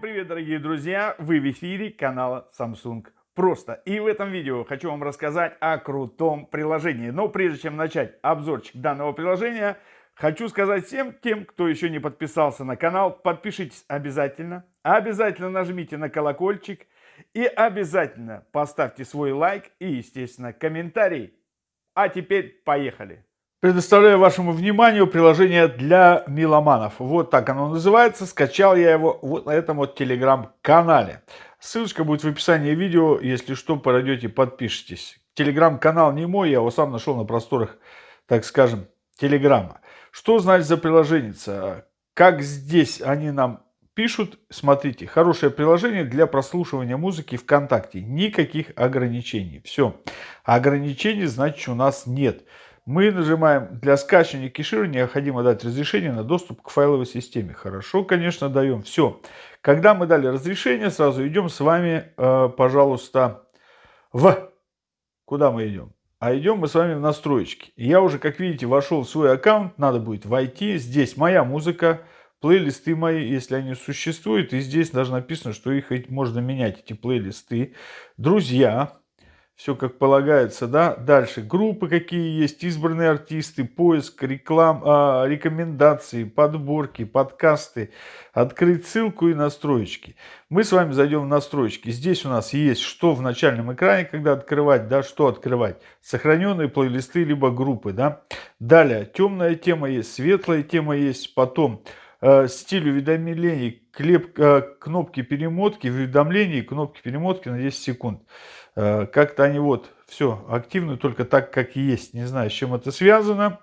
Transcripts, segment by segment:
привет, дорогие друзья! Вы в эфире канала Samsung Просто. И в этом видео хочу вам рассказать о крутом приложении. Но прежде чем начать обзорчик данного приложения, хочу сказать всем тем, кто еще не подписался на канал, подпишитесь обязательно. Обязательно нажмите на колокольчик и обязательно поставьте свой лайк и, естественно, комментарий. А теперь поехали! Предоставляю вашему вниманию приложение для меломанов. Вот так оно называется. Скачал я его вот на этом вот телеграм-канале. Ссылочка будет в описании видео. Если что, пройдете, подпишитесь. Телеграм-канал не мой, я его сам нашел на просторах, так скажем, телеграма. Что значит за приложение? Как здесь они нам пишут, смотрите, хорошее приложение для прослушивания музыки ВКонтакте. Никаких ограничений. Все. Ограничений, значит, у нас нет. Мы нажимаем «Для скачивания кешира необходимо дать разрешение на доступ к файловой системе». Хорошо, конечно, даем. Все. Когда мы дали разрешение, сразу идем с вами, э, пожалуйста, в... Куда мы идем? А идем мы с вами в настройки. Я уже, как видите, вошел в свой аккаунт. Надо будет войти. Здесь моя музыка, плейлисты мои, если они существуют. И здесь даже написано, что их можно менять, эти плейлисты. Друзья все как полагается, да. Дальше группы какие есть, избранные артисты, поиск, реклам, а, рекомендации, подборки, подкасты, открыть ссылку и настроечки. Мы с вами зайдем в настройки. Здесь у нас есть что в начальном экране, когда открывать, да, что открывать. Сохраненные плейлисты, либо группы, да. Далее, темная тема есть, светлая тема есть, потом э, стиль уведомлений, клеп, э, кнопки перемотки, уведомлений, кнопки перемотки на 10 секунд. Э, как-то они вот все активны только так, как есть. Не знаю, с чем это связано.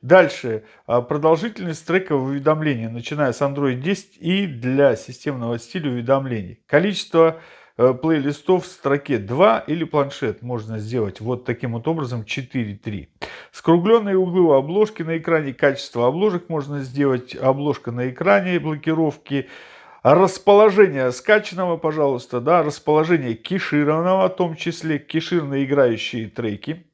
Дальше. Э, продолжительность трека уведомления, начиная с Android 10 и для системного стиля уведомлений. Количество э, плейлистов в строке 2 или планшет можно сделать вот таким вот образом 4.3. Скругленные углы обложки на экране, качество обложек можно сделать, обложка на экране, блокировки, Расположение скачанного, пожалуйста, да, расположение кешированного, в том числе кеширные играющие треки.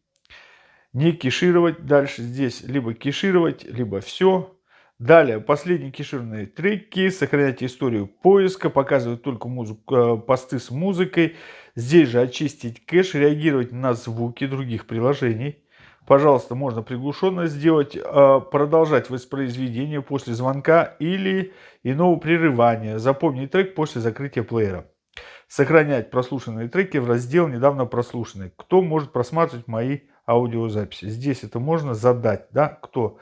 Не кешировать дальше здесь, либо кешировать, либо все. Далее, последние кешированные треки, сохранять историю поиска, показывать только музыку, э, посты с музыкой. Здесь же очистить кэш, реагировать на звуки других приложений. Пожалуйста, можно приглушенно сделать, а, продолжать воспроизведение после звонка или иного прерывания. Запомнить трек после закрытия плеера. Сохранять прослушанные треки в раздел «Недавно прослушанные». Кто может просматривать мои аудиозаписи? Здесь это можно задать, да, кто?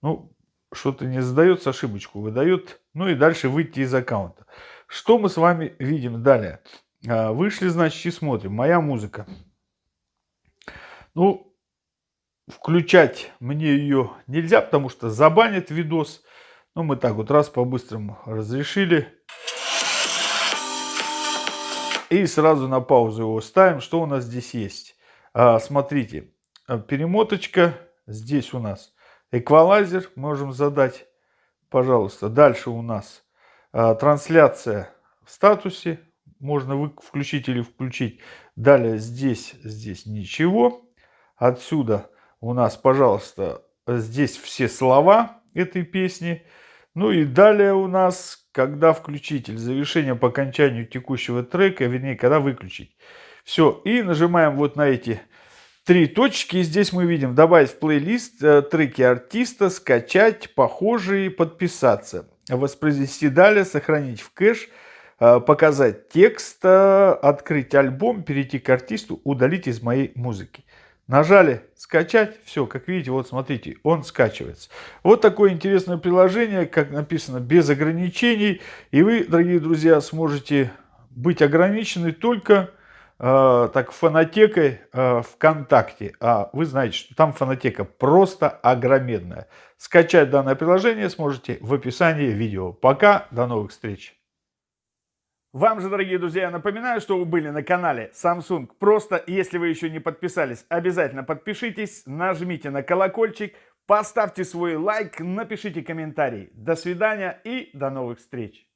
Ну, что-то не задается, ошибочку выдает. Ну и дальше выйти из аккаунта. Что мы с вами видим далее? А, вышли, значит, и смотрим. Моя музыка. Ну, Включать мне ее нельзя, потому что забанят видос. Но мы так вот раз по-быстрому разрешили. И сразу на паузу его ставим. Что у нас здесь есть? А, смотрите, а, перемоточка. Здесь у нас эквалайзер. Можем задать, пожалуйста. Дальше у нас а, трансляция в статусе. Можно включить или включить. Далее здесь, здесь ничего. Отсюда у нас, пожалуйста, здесь все слова этой песни. Ну и далее у нас, когда включитель, завершение по окончанию текущего трека, вернее, когда выключить. Все, и нажимаем вот на эти три точки. И здесь мы видим добавить в плейлист э, треки артиста, скачать, похожие, подписаться. Воспроизвести далее, сохранить в кэш, э, показать текст, э, открыть альбом, перейти к артисту, удалить из моей музыки. Нажали скачать, все, как видите, вот смотрите, он скачивается. Вот такое интересное приложение, как написано, без ограничений. И вы, дорогие друзья, сможете быть ограничены только э, так фонотекой э, ВКонтакте. А вы знаете, что там фонотека просто огромедная. Скачать данное приложение сможете в описании видео. Пока, до новых встреч! Вам же, дорогие друзья, я напоминаю, что вы были на канале Samsung. Просто, если вы еще не подписались, обязательно подпишитесь, нажмите на колокольчик, поставьте свой лайк, напишите комментарий. До свидания и до новых встреч!